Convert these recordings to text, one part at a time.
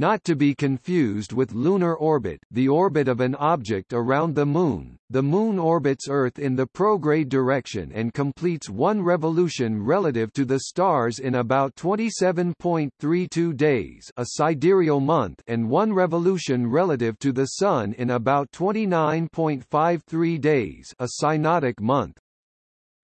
not to be confused with lunar orbit the orbit of an object around the Moon. The Moon orbits Earth in the prograde direction and completes one revolution relative to the stars in about 27.32 days a sidereal month and one revolution relative to the Sun in about 29.53 days a synodic month.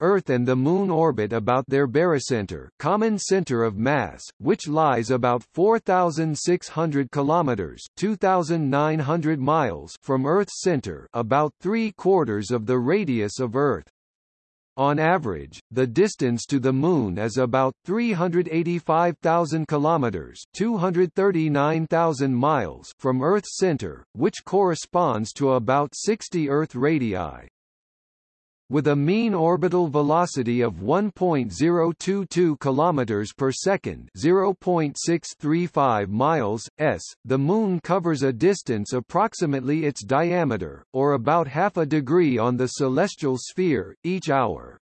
Earth and the Moon orbit about their barycenter common center of mass, which lies about 4,600 kilometers (2,900 miles) from Earth's center, about three quarters of the radius of Earth. On average, the distance to the Moon is about 385,000 kilometers (239,000 miles) from Earth's center, which corresponds to about 60 Earth radii. With a mean orbital velocity of 1.022 km per second, 0.635 miles s, the Moon covers a distance approximately its diameter, or about half a degree on the celestial sphere, each hour.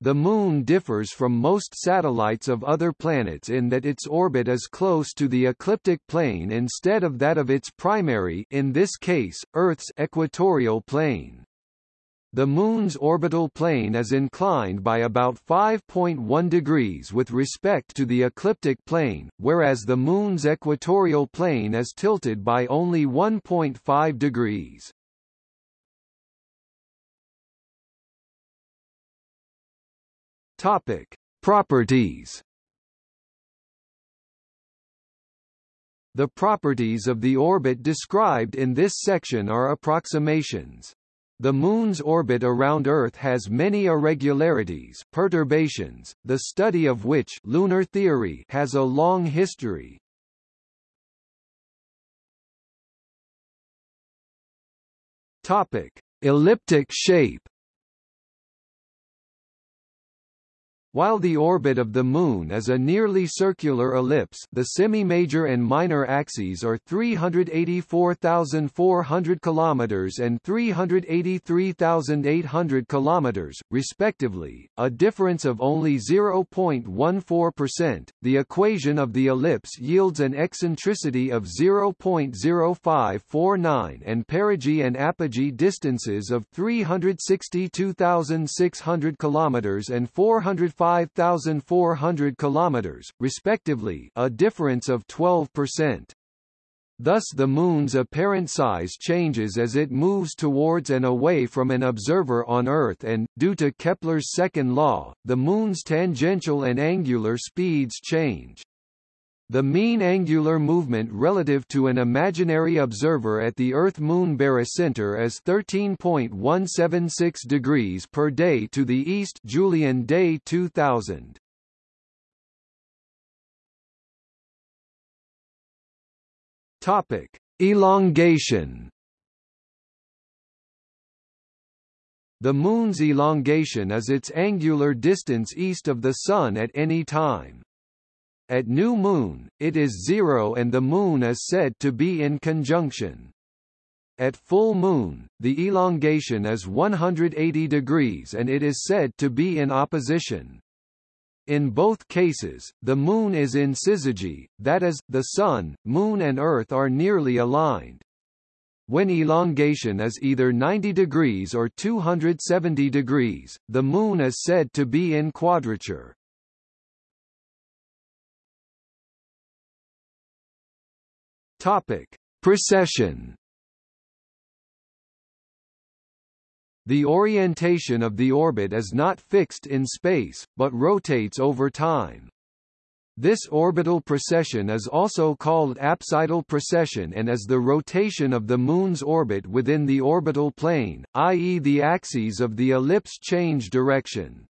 The Moon differs from most satellites of other planets in that its orbit is close to the ecliptic plane instead of that of its primary in this case, Earth's equatorial plane. The Moon's orbital plane is inclined by about 5.1 degrees with respect to the ecliptic plane, whereas the Moon's equatorial plane is tilted by only 1.5 degrees. Topic: Properties. The properties of the orbit described in this section are approximations. The Moon's orbit around Earth has many irregularities perturbations, the study of which lunar theory has a long history. Topic. Elliptic shape While the orbit of the Moon is a nearly circular ellipse the semi-major and minor axes are 384,400 km and 383,800 km, respectively, a difference of only 0.14%, the equation of the ellipse yields an eccentricity of 0.0549 and perigee and apogee distances of 362,600 km and 405 5,400 kilometers, respectively, a difference of 12%. Thus the Moon's apparent size changes as it moves towards and away from an observer on Earth and, due to Kepler's second law, the Moon's tangential and angular speeds change. The mean angular movement relative to an imaginary observer at the Earth-Moon barycenter is 13.176 degrees per day to the east Julian day 2000. Topic: Elongation. The Moon's elongation is its angular distance east of the Sun at any time. At new moon, it is zero and the moon is said to be in conjunction. At full moon, the elongation is 180 degrees and it is said to be in opposition. In both cases, the Moon is in syzygy, that is, the Sun, Moon and Earth are nearly aligned. When elongation is either 90 degrees or 270 degrees, the Moon is said to be in quadrature. Topic: Precession. The orientation of the orbit is not fixed in space, but rotates over time. This orbital precession is also called apsidal precession and is the rotation of the Moon's orbit within the orbital plane, i.e. the axes of the ellipse change direction.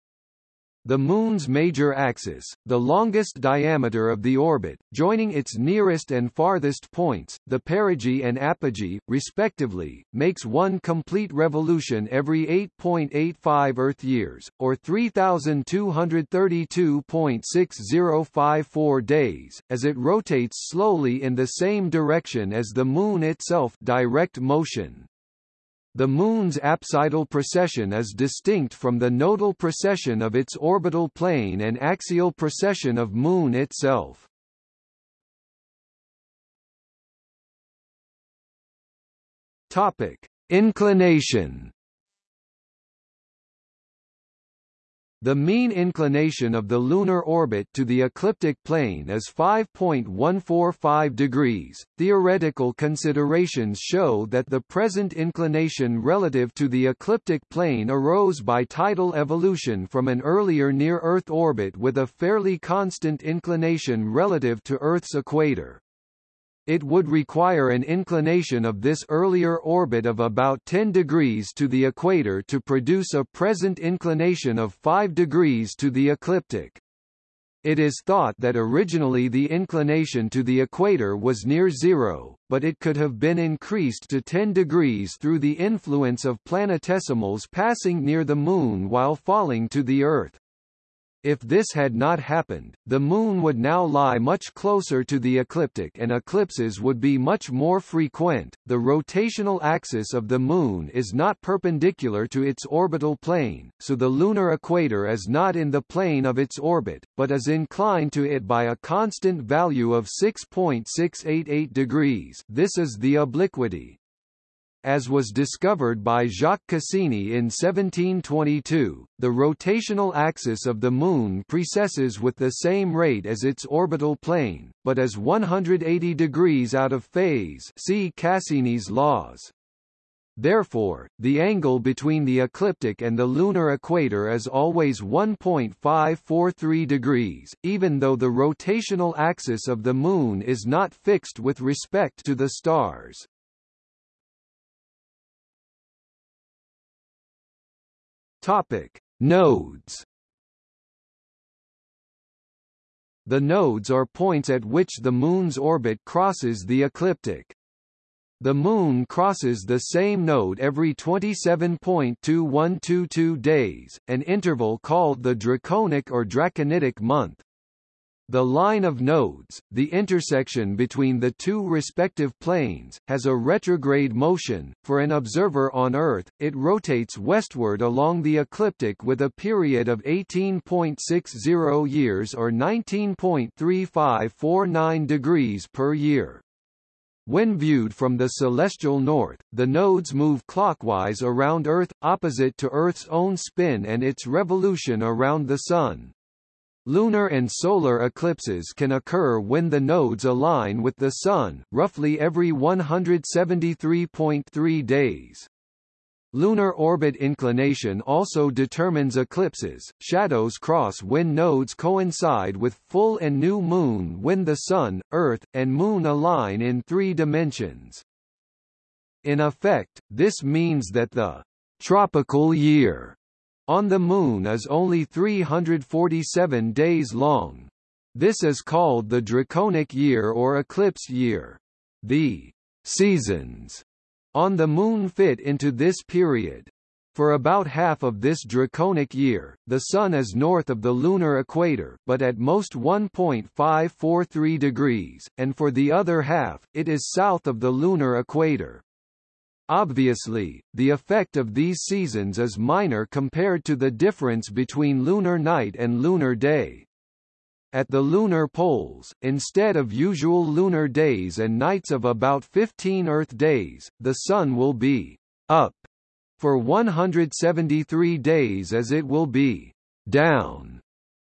The Moon's major axis, the longest diameter of the orbit, joining its nearest and farthest points, the perigee and apogee, respectively, makes one complete revolution every 8.85 Earth years, or 3,232.6054 days, as it rotates slowly in the same direction as the Moon itself direct motion. The Moon's apsidal precession is distinct from the nodal precession of its orbital plane and axial precession of Moon itself. Topic: Inclination. The mean inclination of the lunar orbit to the ecliptic plane is 5.145 degrees. Theoretical considerations show that the present inclination relative to the ecliptic plane arose by tidal evolution from an earlier near-Earth orbit with a fairly constant inclination relative to Earth's equator. It would require an inclination of this earlier orbit of about 10 degrees to the equator to produce a present inclination of 5 degrees to the ecliptic. It is thought that originally the inclination to the equator was near zero, but it could have been increased to 10 degrees through the influence of planetesimals passing near the Moon while falling to the Earth. If this had not happened, the Moon would now lie much closer to the ecliptic and eclipses would be much more frequent. The rotational axis of the Moon is not perpendicular to its orbital plane, so the lunar equator is not in the plane of its orbit, but is inclined to it by a constant value of 6.688 degrees. This is the obliquity as was discovered by Jacques Cassini in 1722, the rotational axis of the Moon precesses with the same rate as its orbital plane, but is 180 degrees out of phase see Cassini's laws. Therefore, the angle between the ecliptic and the lunar equator is always 1.543 degrees, even though the rotational axis of the Moon is not fixed with respect to the stars. Topic: Nodes. The nodes are points at which the Moon's orbit crosses the ecliptic. The Moon crosses the same node every 27.2122 days, an interval called the Draconic or Draconitic month. The line of nodes, the intersection between the two respective planes, has a retrograde motion. For an observer on Earth, it rotates westward along the ecliptic with a period of 18.60 years or 19.3549 degrees per year. When viewed from the celestial north, the nodes move clockwise around Earth, opposite to Earth's own spin and its revolution around the Sun. Lunar and solar eclipses can occur when the nodes align with the Sun, roughly every 173.3 days. Lunar orbit inclination also determines eclipses. Shadows cross when nodes coincide with full and new moon when the Sun, Earth, and Moon align in three dimensions. In effect, this means that the tropical year on the Moon is only 347 days long. This is called the Draconic year or eclipse year. The seasons on the Moon fit into this period. For about half of this draconic year, the Sun is north of the lunar equator but at most 1.543 degrees, and for the other half, it is south of the lunar equator. Obviously, the effect of these seasons is minor compared to the difference between lunar night and lunar day. At the lunar poles, instead of usual lunar days and nights of about 15 Earth days, the Sun will be up for 173 days as it will be down.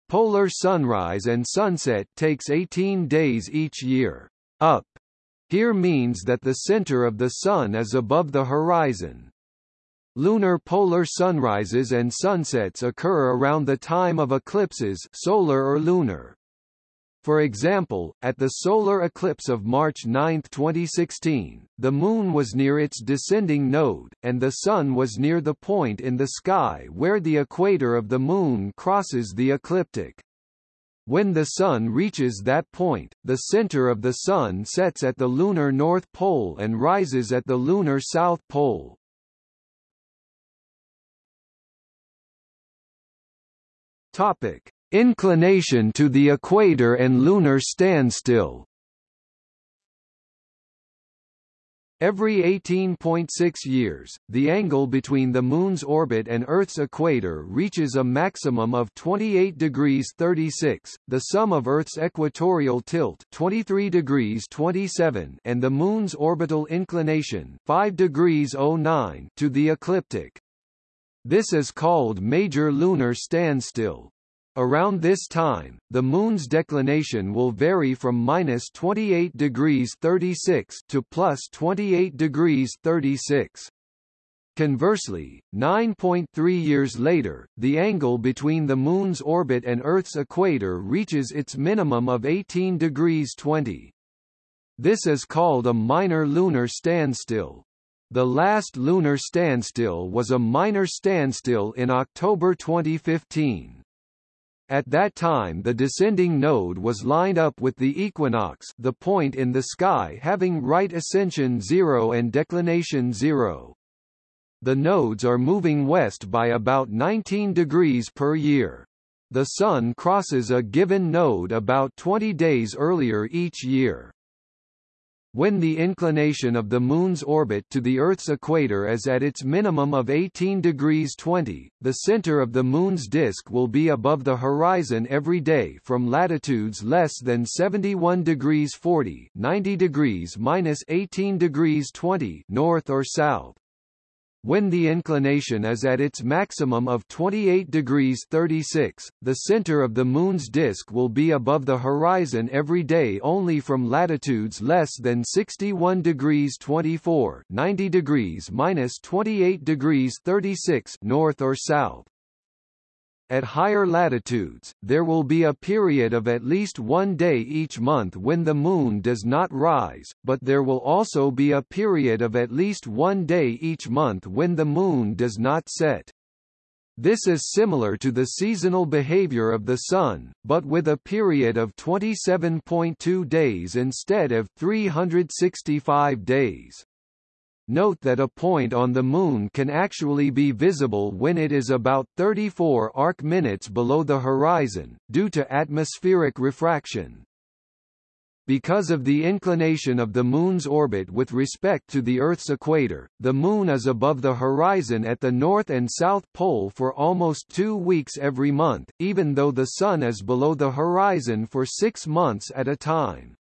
Polar sunrise and sunset takes 18 days each year. Up here means that the center of the Sun is above the horizon. Lunar polar sunrises and sunsets occur around the time of eclipses solar or lunar. For example, at the solar eclipse of March 9, 2016, the Moon was near its descending node, and the Sun was near the point in the sky where the equator of the Moon crosses the ecliptic. When the Sun reaches that point, the center of the Sun sets at the lunar North Pole and rises at the lunar South Pole. Topic: Inclination to the equator and lunar standstill. Every 18.6 years, the angle between the Moon's orbit and Earth's equator reaches a maximum of 28 degrees 36, the sum of Earth's equatorial tilt 23 degrees 27 and the Moon's orbital inclination 5 degrees 09 to the ecliptic. This is called major lunar standstill. Around this time, the Moon's declination will vary from minus 28 degrees 36 to plus 28 degrees 36. Conversely, 9.3 years later, the angle between the Moon's orbit and Earth's equator reaches its minimum of 18 degrees 20. This is called a minor lunar standstill. The last lunar standstill was a minor standstill in October 2015. At that time the descending node was lined up with the equinox the point in the sky having right ascension 0 and declination 0. The nodes are moving west by about 19 degrees per year. The Sun crosses a given node about 20 days earlier each year. When the inclination of the Moon's orbit to the Earth's equator is at its minimum of 18 degrees 20, the center of the Moon's disk will be above the horizon every day from latitudes less than 71 degrees 40 90 degrees minus 18 degrees 20 north or south. When the inclination is at its maximum of 28 degrees 36, the center of the Moon's disk will be above the horizon every day only from latitudes less than 61 degrees 24 90 degrees minus 28 degrees 36 north or south. At higher latitudes, there will be a period of at least one day each month when the Moon does not rise, but there will also be a period of at least one day each month when the Moon does not set. This is similar to the seasonal behavior of the Sun, but with a period of 27.2 days instead of 365 days. Note that a point on the Moon can actually be visible when it is about 34 arc minutes below the horizon, due to atmospheric refraction. Because of the inclination of the Moon's orbit with respect to the Earth's equator, the Moon is above the horizon at the North and South Pole for almost two weeks every month, even though the Sun is below the horizon for six months at a time.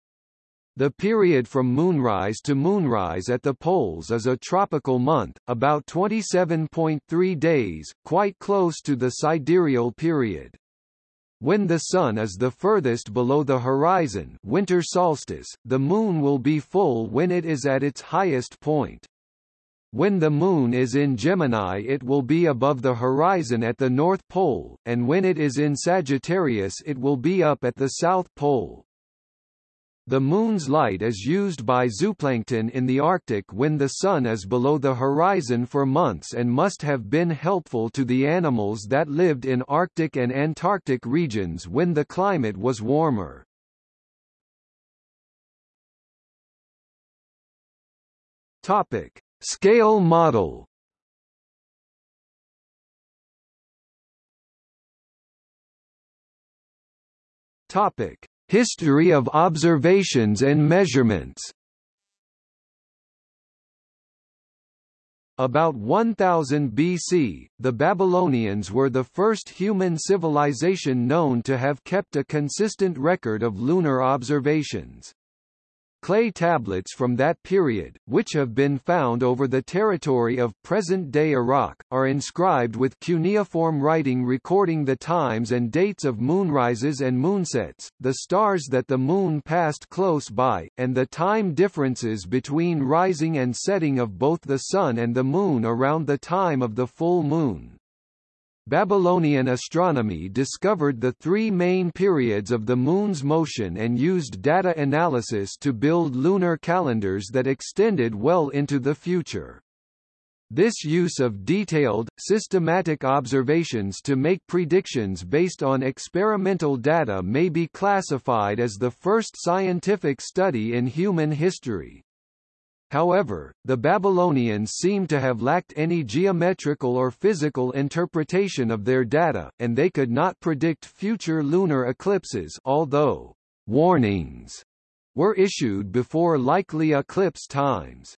The period from moonrise to moonrise at the poles is a tropical month, about 27.3 days, quite close to the sidereal period. When the Sun is the furthest below the horizon winter solstice, the Moon will be full when it is at its highest point. When the Moon is in Gemini it will be above the horizon at the North Pole, and when it is in Sagittarius it will be up at the South Pole. The Moon's light is used by zooplankton in the Arctic when the Sun is below the horizon for months and must have been helpful to the animals that lived in Arctic and Antarctic regions when the climate was warmer. Topic. Scale model Topic. History of observations and measurements About 1000 BC, the Babylonians were the first human civilization known to have kept a consistent record of lunar observations. Clay tablets from that period, which have been found over the territory of present-day Iraq, are inscribed with cuneiform writing recording the times and dates of moonrises and moonsets, the stars that the moon passed close by, and the time differences between rising and setting of both the sun and the moon around the time of the full moon. Babylonian astronomy discovered the three main periods of the Moon's motion and used data analysis to build lunar calendars that extended well into the future. This use of detailed, systematic observations to make predictions based on experimental data may be classified as the first scientific study in human history. However, the Babylonians seem to have lacked any geometrical or physical interpretation of their data, and they could not predict future lunar eclipses although warnings were issued before likely eclipse times.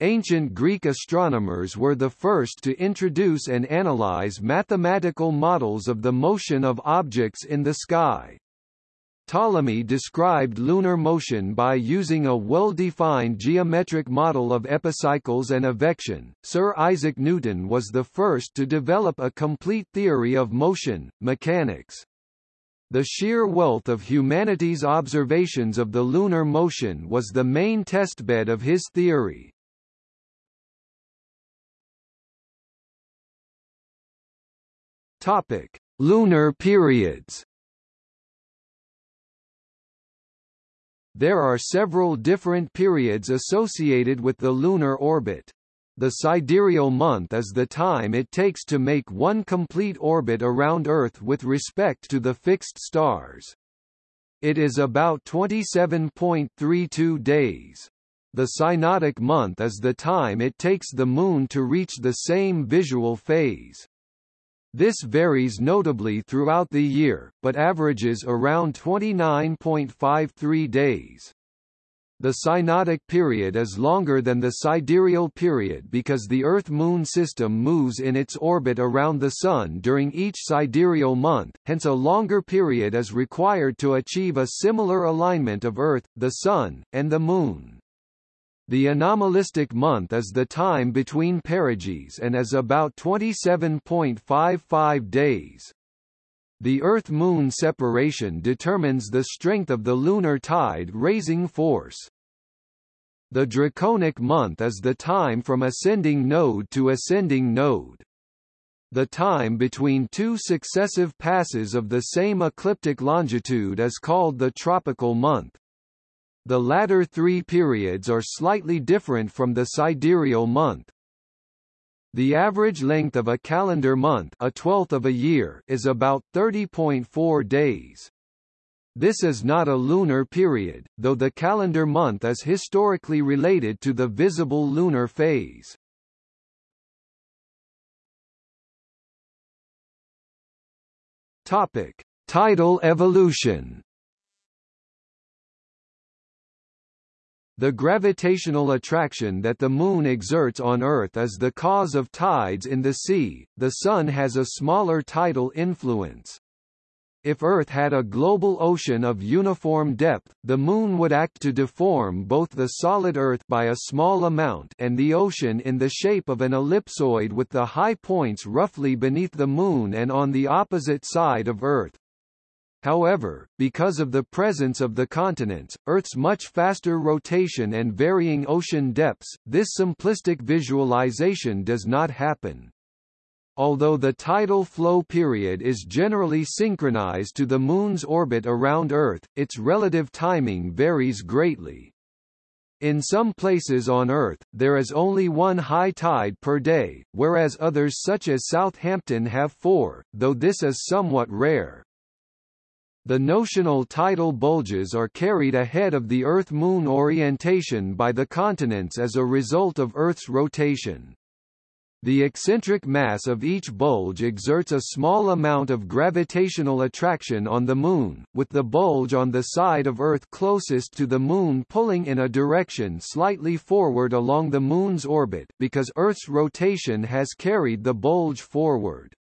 Ancient Greek astronomers were the first to introduce and analyze mathematical models of the motion of objects in the sky. Ptolemy described lunar motion by using a well-defined geometric model of epicycles and evection. Sir Isaac Newton was the first to develop a complete theory of motion, mechanics. The sheer wealth of humanity's observations of the lunar motion was the main testbed of his theory. Topic: Lunar periods. There are several different periods associated with the lunar orbit. The sidereal month is the time it takes to make one complete orbit around Earth with respect to the fixed stars. It is about 27.32 days. The synodic month is the time it takes the Moon to reach the same visual phase. This varies notably throughout the year, but averages around 29.53 days. The synodic period is longer than the sidereal period because the Earth-Moon system moves in its orbit around the Sun during each sidereal month, hence a longer period is required to achieve a similar alignment of Earth, the Sun, and the Moon. The anomalistic month is the time between perigees and is about 27.55 days. The Earth-Moon separation determines the strength of the lunar tide raising force. The draconic month is the time from ascending node to ascending node. The time between two successive passes of the same ecliptic longitude is called the tropical month. The latter three periods are slightly different from the sidereal month. The average length of a calendar month a twelfth of a year is about 30.4 days. This is not a lunar period, though the calendar month is historically related to the visible lunar phase. Topic: Tidal evolution. The gravitational attraction that the Moon exerts on Earth is the cause of tides in the sea, the Sun has a smaller tidal influence. If Earth had a global ocean of uniform depth, the Moon would act to deform both the solid Earth by a small amount and the ocean in the shape of an ellipsoid with the high points roughly beneath the Moon and on the opposite side of Earth. However, because of the presence of the continents, Earth's much faster rotation and varying ocean depths, this simplistic visualization does not happen. Although the tidal flow period is generally synchronized to the Moon's orbit around Earth, its relative timing varies greatly. In some places on Earth, there is only one high tide per day, whereas others such as Southampton have four, though this is somewhat rare. The notional tidal bulges are carried ahead of the Earth-Moon orientation by the continents as a result of Earth's rotation. The eccentric mass of each bulge exerts a small amount of gravitational attraction on the Moon, with the bulge on the side of Earth closest to the Moon pulling in a direction slightly forward along the Moon's orbit because Earth's rotation has carried the bulge forward.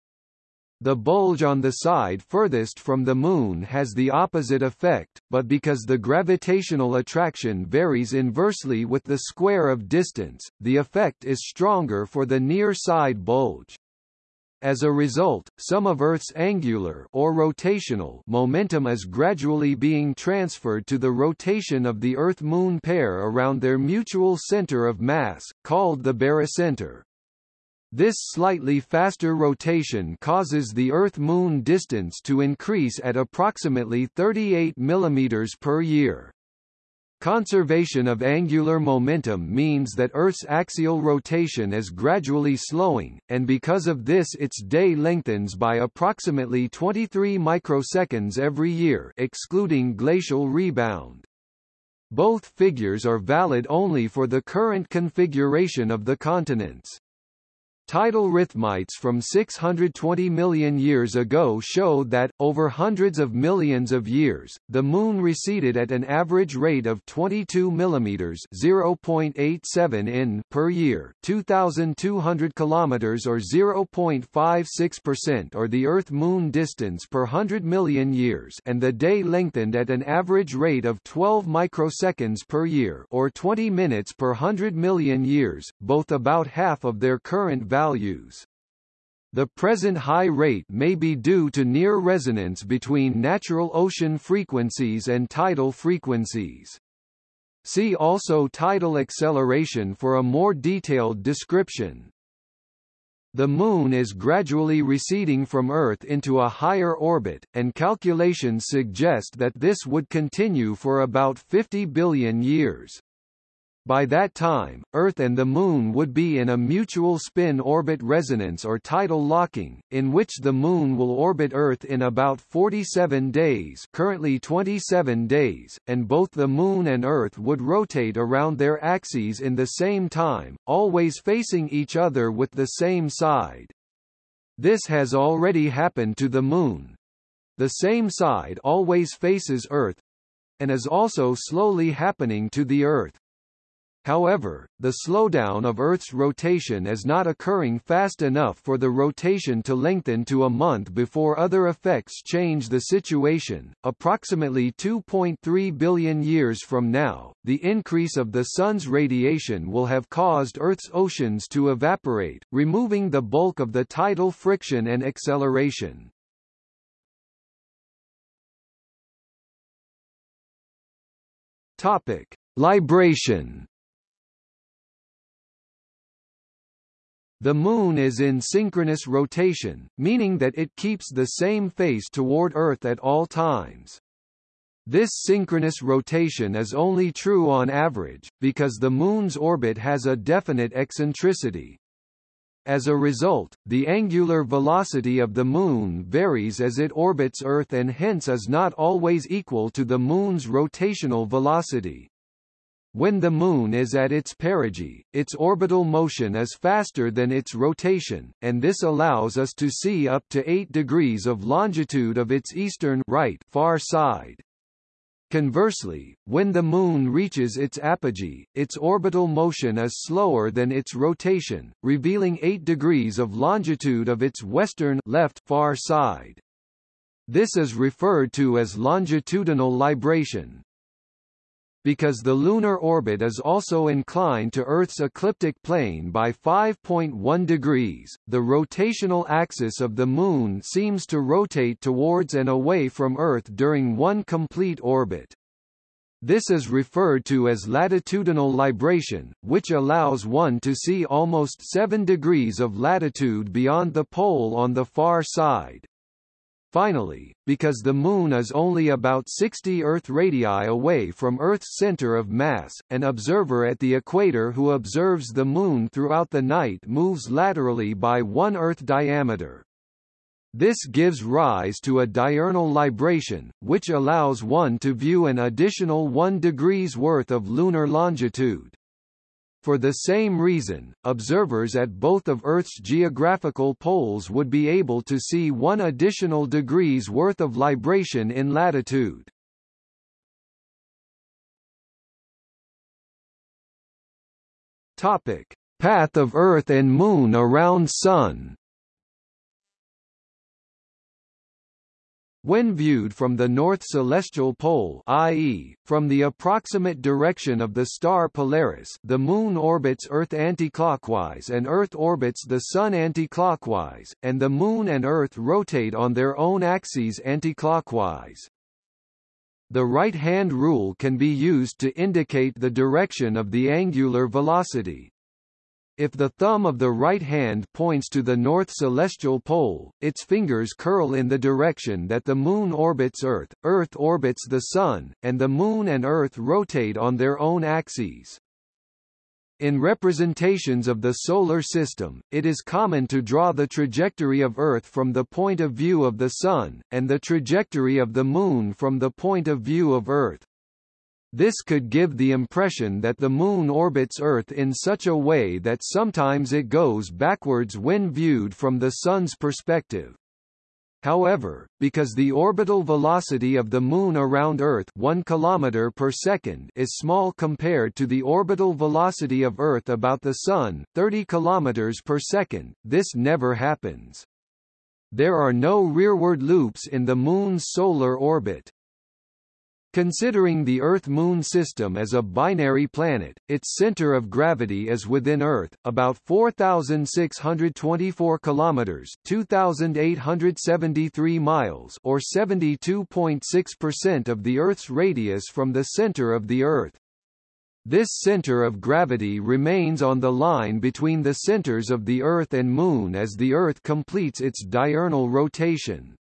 The bulge on the side furthest from the Moon has the opposite effect, but because the gravitational attraction varies inversely with the square of distance, the effect is stronger for the near side bulge. As a result, some of Earth's angular or rotational momentum is gradually being transferred to the rotation of the Earth-Moon pair around their mutual center of mass, called the barycenter. This slightly faster rotation causes the Earth-Moon distance to increase at approximately 38 mm per year. Conservation of angular momentum means that Earth's axial rotation is gradually slowing, and because of this its day lengthens by approximately 23 microseconds every year excluding glacial rebound. Both figures are valid only for the current configuration of the continents. Tidal rhythmites from 620 million years ago showed that, over hundreds of millions of years, the Moon receded at an average rate of 22 mm 0.87 in per year 2,200 km or 0.56% or the Earth-Moon distance per 100 million years and the day lengthened at an average rate of 12 microseconds per year or 20 minutes per 100 million years, both about half of their current value values. The present high rate may be due to near resonance between natural ocean frequencies and tidal frequencies. See also tidal acceleration for a more detailed description. The Moon is gradually receding from Earth into a higher orbit, and calculations suggest that this would continue for about 50 billion years. By that time, Earth and the Moon would be in a mutual spin-orbit resonance or tidal locking, in which the Moon will orbit Earth in about 47 days currently 27 days, and both the Moon and Earth would rotate around their axes in the same time, always facing each other with the same side. This has already happened to the Moon. The same side always faces Earth, and is also slowly happening to the Earth. However, the slowdown of Earth's rotation is not occurring fast enough for the rotation to lengthen to a month before other effects change the situation. Approximately 2.3 billion years from now, the increase of the Sun's radiation will have caused Earth's oceans to evaporate, removing the bulk of the tidal friction and acceleration. Topic: Libration The Moon is in synchronous rotation, meaning that it keeps the same face toward Earth at all times. This synchronous rotation is only true on average, because the Moon's orbit has a definite eccentricity. As a result, the angular velocity of the Moon varies as it orbits Earth and hence is not always equal to the Moon's rotational velocity. When the Moon is at its perigee, its orbital motion is faster than its rotation, and this allows us to see up to 8 degrees of longitude of its eastern right far side. Conversely, when the Moon reaches its apogee, its orbital motion is slower than its rotation, revealing 8 degrees of longitude of its western left far side. This is referred to as longitudinal libration. Because the lunar orbit is also inclined to Earth's ecliptic plane by 5.1 degrees, the rotational axis of the Moon seems to rotate towards and away from Earth during one complete orbit. This is referred to as latitudinal libration, which allows one to see almost 7 degrees of latitude beyond the pole on the far side. Finally, because the Moon is only about 60 Earth radii away from Earth's center of mass, an observer at the equator who observes the Moon throughout the night moves laterally by one Earth diameter. This gives rise to a diurnal libration, which allows one to view an additional 1 degrees worth of lunar longitude. For the same reason, observers at both of Earth's geographical poles would be able to see one additional degree's worth of libration in latitude. Topic: Path of Earth and Moon around Sun When viewed from the north celestial pole i.e., from the approximate direction of the star Polaris the Moon orbits Earth anticlockwise and Earth orbits the Sun anticlockwise, and the Moon and Earth rotate on their own axes anticlockwise. The right-hand rule can be used to indicate the direction of the angular velocity. If the thumb of the right hand points to the north celestial pole, its fingers curl in the direction that the Moon orbits Earth, Earth orbits the Sun, and the Moon and Earth rotate on their own axes. In representations of the Solar System, it is common to draw the trajectory of Earth from the point of view of the Sun, and the trajectory of the Moon from the point of view of Earth. This could give the impression that the Moon orbits Earth in such a way that sometimes it goes backwards when viewed from the Sun's perspective. However, because the orbital velocity of the Moon around Earth 1 km per second is small compared to the orbital velocity of Earth about the Sun 30 km per second, this never happens. There are no rearward loops in the Moon's solar orbit. Considering the Earth-Moon system as a binary planet, its center of gravity is within Earth, about 4,624 kilometers (2,873 miles) or 72.6% of the Earth's radius from the center of the Earth. This center of gravity remains on the line between the centers of the Earth and Moon as the Earth completes its diurnal rotation.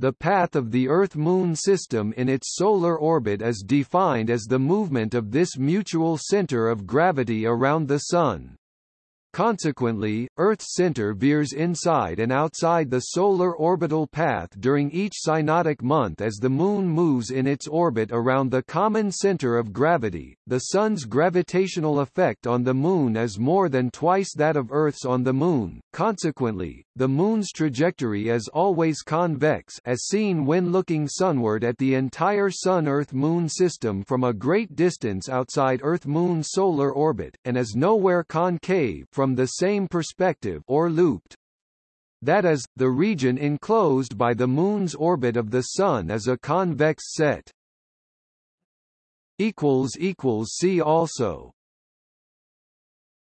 The path of the Earth-Moon system in its solar orbit is defined as the movement of this mutual center of gravity around the Sun. Consequently, Earth's center veers inside and outside the solar orbital path during each synodic month as the Moon moves in its orbit around the common center of gravity. The Sun's gravitational effect on the Moon is more than twice that of Earth's on the Moon. Consequently, the Moon's trajectory is always convex as seen when looking sunward at the entire Sun-Earth-Moon system from a great distance outside Earth-Moon solar orbit, and is nowhere concave from the same perspective or looped. That is, the region enclosed by the Moon's orbit of the Sun is a convex set. See also